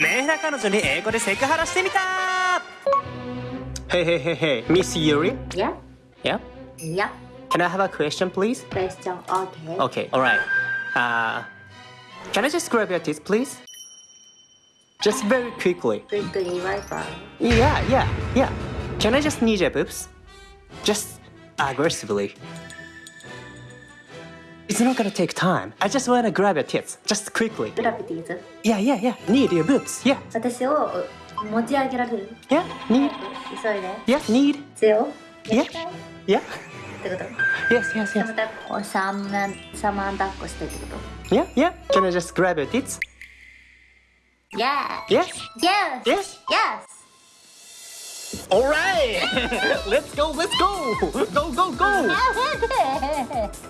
メーラ彼女に英語でセクハラしてみた Hey hey hey hey Miss Yuri Yeah? Yeah Yeah. Can I have a question please? Question. Okay. Okay alright uh, Can I just grab your tits please? Just very quickly Quickly Wi-Fi. Yeah yeah yeah Can I just need your boobs? Just aggressively It's not gonna take time I just wanna grab your tits Just quickly グラビティーズ Yeah yeah yeah Need your boobs Yeah 私を持ち上げられる yeah Need 急いで Yeah need 必要 Yeah Yeah ってこと Yes yes サ yes ムダッコサムナサマンダッコしてってこと Yeah, yeah. Can I just grab your tits? Yeah! Yes. Yes! Yes. Yes! All right. let's go. Let's go. Go go go.